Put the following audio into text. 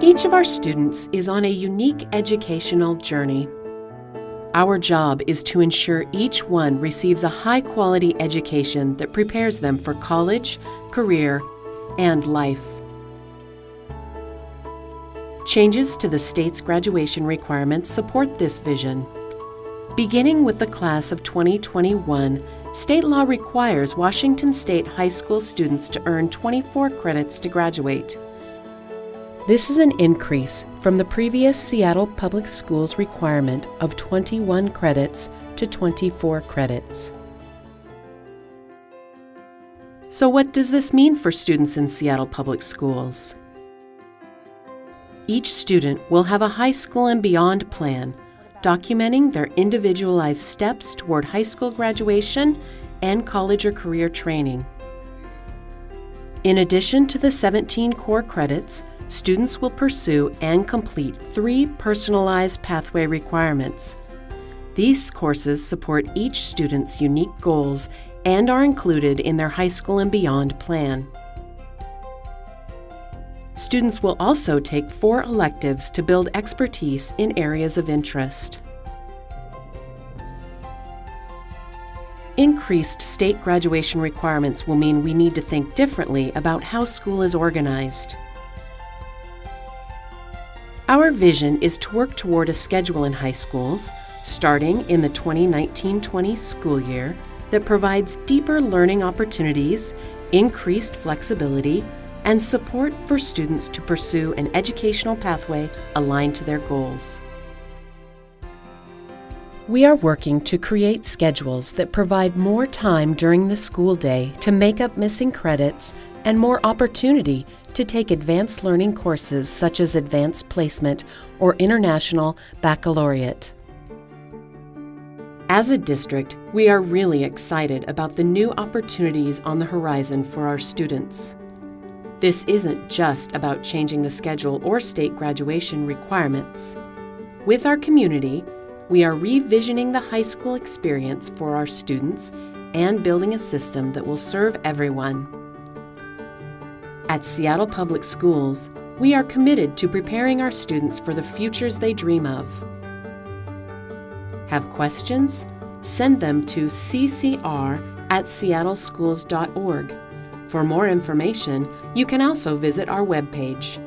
Each of our students is on a unique educational journey. Our job is to ensure each one receives a high quality education that prepares them for college, career, and life. Changes to the state's graduation requirements support this vision. Beginning with the class of 2021, state law requires Washington State high school students to earn 24 credits to graduate. This is an increase from the previous Seattle Public Schools requirement of 21 credits to 24 credits. So, what does this mean for students in Seattle Public Schools? Each student will have a high school and beyond plan, documenting their individualized steps toward high school graduation and college or career training. In addition to the 17 core credits, students will pursue and complete three personalized pathway requirements. These courses support each student's unique goals and are included in their high school and beyond plan. Students will also take four electives to build expertise in areas of interest. Increased state graduation requirements will mean we need to think differently about how school is organized. Our vision is to work toward a schedule in high schools, starting in the 2019 20 school year, that provides deeper learning opportunities, increased flexibility, and support for students to pursue an educational pathway aligned to their goals. We are working to create schedules that provide more time during the school day to make up missing credits and more opportunity to take advanced learning courses such as Advanced Placement or International Baccalaureate. As a district, we are really excited about the new opportunities on the horizon for our students. This isn't just about changing the schedule or state graduation requirements. With our community, we are revisioning the high school experience for our students and building a system that will serve everyone. At Seattle Public Schools, we are committed to preparing our students for the futures they dream of. Have questions? Send them to ccr at seattleschools.org. For more information, you can also visit our webpage.